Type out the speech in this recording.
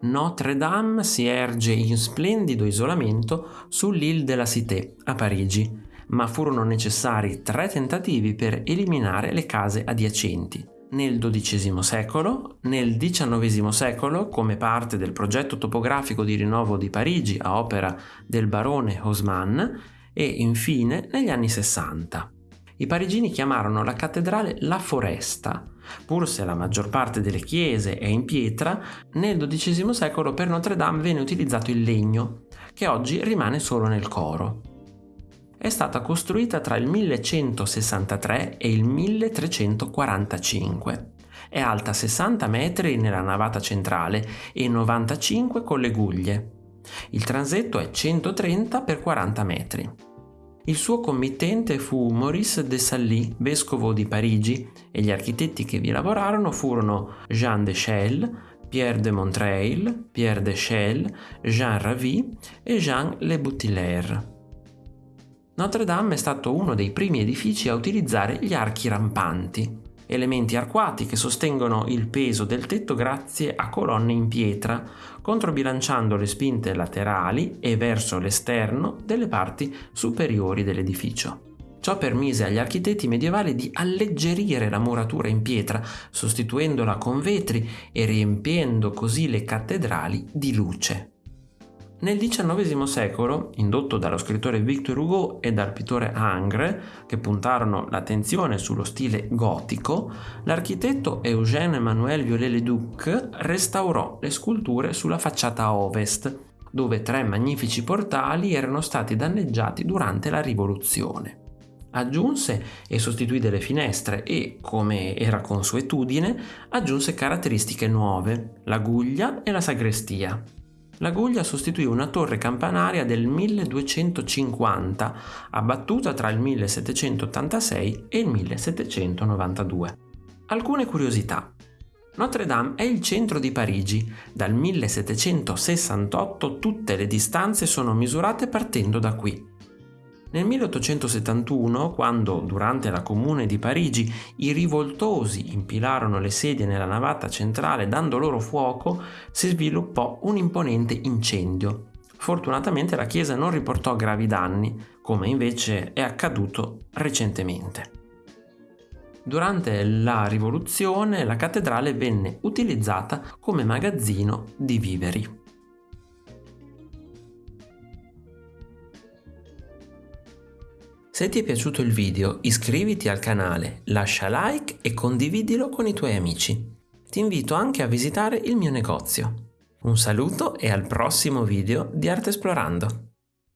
Notre-Dame si erge in splendido isolamento sull'Île de la Cité a Parigi, ma furono necessari tre tentativi per eliminare le case adiacenti. Nel XII secolo, nel XIX secolo, come parte del progetto topografico di rinnovo di Parigi a opera del barone Haussmann, e infine negli anni 60. I parigini chiamarono la cattedrale La Foresta, Pur se la maggior parte delle chiese è in pietra, nel XII secolo per Notre Dame venne utilizzato il legno, che oggi rimane solo nel coro. È stata costruita tra il 1163 e il 1345. È alta 60 metri nella navata centrale e 95 con le guglie. Il transetto è 130 x 40 metri. Il suo committente fu Maurice de Sally, vescovo di Parigi, e gli architetti che vi lavorarono furono Jean de Chelles, Pierre de Montreil, Pierre de Chelles, Jean Ravi e Jean Le Boutilier. Notre-Dame è stato uno dei primi edifici a utilizzare gli archi rampanti, elementi arcuati che sostengono il peso del tetto grazie a colonne in pietra, controbilanciando le spinte laterali e verso l'esterno delle parti superiori dell'edificio. Ciò permise agli architetti medievali di alleggerire la muratura in pietra, sostituendola con vetri e riempiendo così le cattedrali di luce. Nel XIX secolo, indotto dallo scrittore Victor Hugo e dal pittore Ingres, che puntarono l'attenzione sullo stile gotico, l'architetto Eugène Emmanuel Viollet-le-Duc restaurò le sculture sulla facciata ovest, dove tre magnifici portali erano stati danneggiati durante la rivoluzione. Aggiunse e sostituì delle finestre e, come era consuetudine, aggiunse caratteristiche nuove, la guglia e la sagrestia. La Guglia sostituì una torre campanaria del 1250, abbattuta tra il 1786 e il 1792. Alcune curiosità. Notre Dame è il centro di Parigi. Dal 1768 tutte le distanze sono misurate partendo da qui. Nel 1871, quando durante la Comune di Parigi i rivoltosi impilarono le sedie nella navata centrale dando loro fuoco, si sviluppò un imponente incendio. Fortunatamente la chiesa non riportò gravi danni, come invece è accaduto recentemente. Durante la rivoluzione la cattedrale venne utilizzata come magazzino di viveri. Se ti è piaciuto il video iscriviti al canale, lascia like e condividilo con i tuoi amici. Ti invito anche a visitare il mio negozio. Un saluto e al prossimo video di Arte Esplorando!